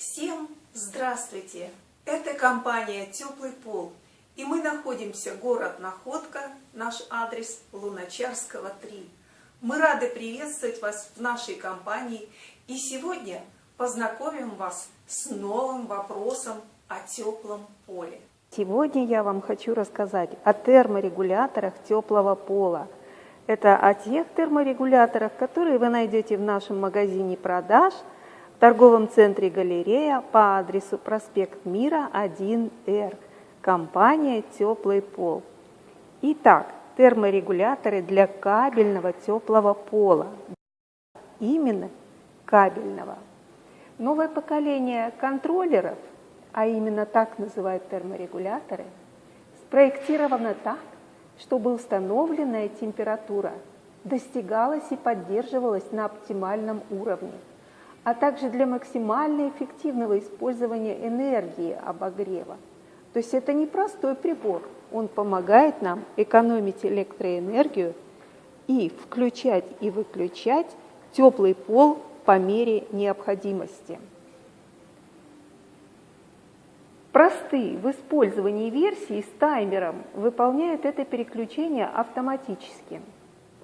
Всем здравствуйте! Это компания «Теплый пол». И мы находимся город Находка, наш адрес Луначарского 3. Мы рады приветствовать вас в нашей компании. И сегодня познакомим вас с новым вопросом о теплом поле. Сегодня я вам хочу рассказать о терморегуляторах теплого пола. Это о тех терморегуляторах, которые вы найдете в нашем магазине продаж – торговом центре «Галерея» по адресу проспект Мира 1Р. Компания «Теплый пол». Итак, терморегуляторы для кабельного теплого пола. Именно кабельного. Новое поколение контроллеров, а именно так называют терморегуляторы, спроектировано так, чтобы установленная температура достигалась и поддерживалась на оптимальном уровне – а также для максимально эффективного использования энергии обогрева. То есть это не простой прибор, он помогает нам экономить электроэнергию и включать и выключать теплый пол по мере необходимости. Простые в использовании версии с таймером выполняют это переключение автоматически.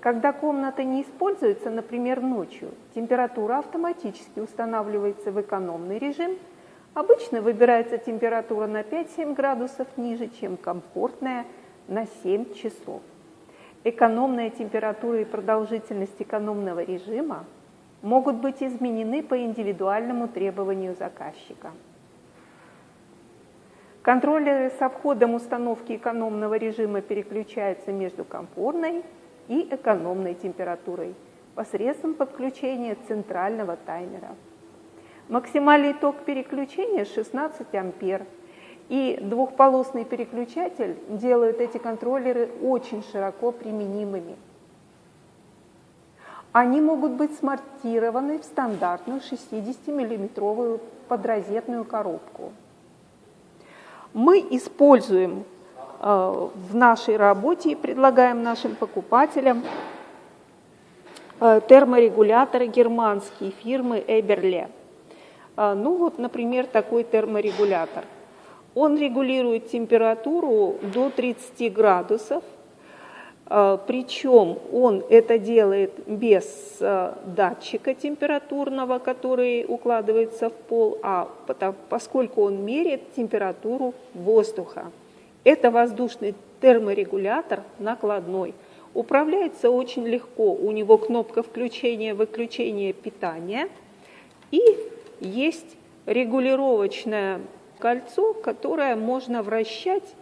Когда комната не используется, например, ночью, температура автоматически устанавливается в экономный режим. Обычно выбирается температура на 5-7 градусов ниже, чем комфортная на 7 часов. Экономная температура и продолжительность экономного режима могут быть изменены по индивидуальному требованию заказчика. Контроллеры со входом установки экономного режима переключаются между комфортной и экономной температурой посредством подключения центрального таймера. Максимальный ток переключения 16 ампер. И двухполосный переключатель делает эти контроллеры очень широко применимыми. Они могут быть смонтированы в стандартную 60-миллиметровую подрозетную коробку. Мы используем в нашей работе и предлагаем нашим покупателям э, терморегуляторы германские фирмы Эберле. Э, ну вот, например, такой терморегулятор. Он регулирует температуру до 30 градусов, причем он это делает без датчика температурного, который укладывается в пол, а поскольку он меряет температуру воздуха. Это воздушный терморегулятор накладной. Управляется очень легко. У него кнопка включения-выключения питания. И есть регулировочное кольцо, которое можно вращать,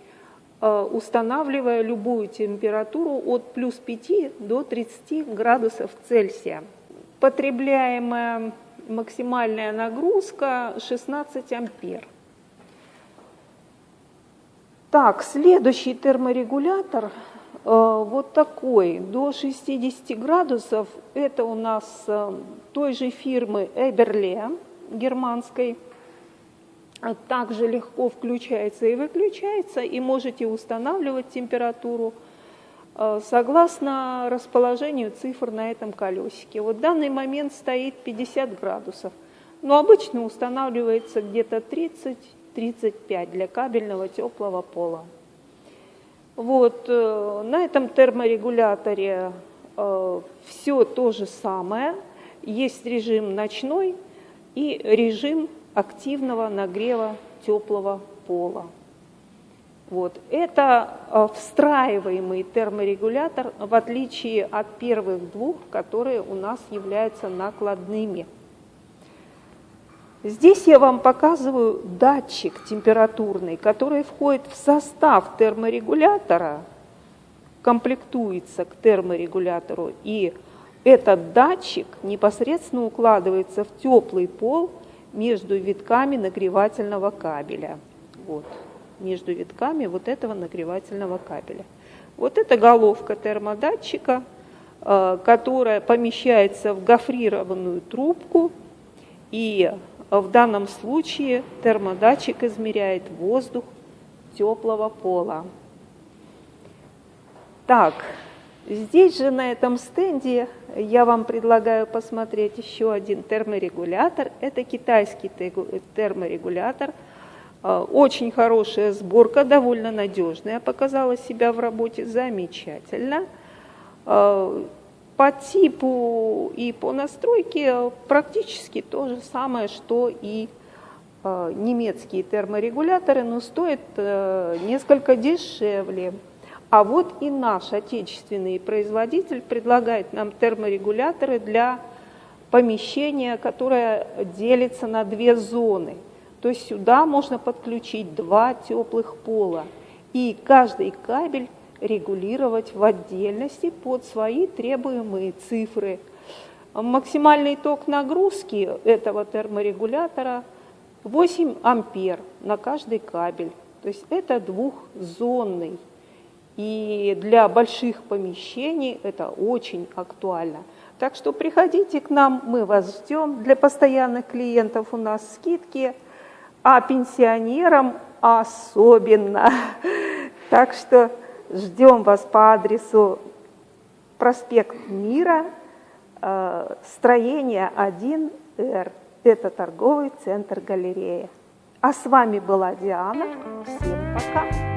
э, устанавливая любую температуру от плюс 5 до 30 градусов Цельсия. Потребляемая максимальная нагрузка 16 ампер. Так, следующий терморегулятор э, вот такой, до 60 градусов. Это у нас э, той же фирмы Эберле германской. Также легко включается и выключается, и можете устанавливать температуру э, согласно расположению цифр на этом колесике. Вот в данный момент стоит 50 градусов, но обычно устанавливается где-то 30 35 для кабельного теплого пола. Вот, э, на этом терморегуляторе э, все то же самое. Есть режим ночной и режим активного нагрева теплого пола. Вот. Это э, встраиваемый терморегулятор, в отличие от первых двух, которые у нас являются накладными. Здесь я вам показываю датчик температурный, который входит в состав терморегулятора, комплектуется к терморегулятору, и этот датчик непосредственно укладывается в теплый пол между витками нагревательного кабеля. Вот, между витками вот этого нагревательного кабеля. Вот это головка термодатчика, э, которая помещается в гофрированную трубку и в данном случае термодатчик измеряет воздух теплого пола. Так, Здесь же на этом стенде я вам предлагаю посмотреть еще один терморегулятор. Это китайский терморегулятор. А, очень хорошая сборка, довольно надежная, показала себя в работе замечательно. По типу и по настройке практически то же самое, что и а, немецкие терморегуляторы, но стоит э, несколько дешевле. А вот и наш отечественный производитель предлагает нам терморегуляторы для помещения, которое делится на две зоны. То есть сюда можно подключить два теплых пола. И каждый кабель регулировать в отдельности под свои требуемые цифры. Максимальный ток нагрузки этого терморегулятора 8 ампер на каждый кабель. То есть это двухзонный и для больших помещений это очень актуально. Так что приходите к нам, мы вас ждем. Для постоянных клиентов у нас скидки, а пенсионерам особенно. Так что ждем вас по адресу проспект Мира, э, строение 1Р. Это торговый центр галерея. А с вами была Диана. Всем пока!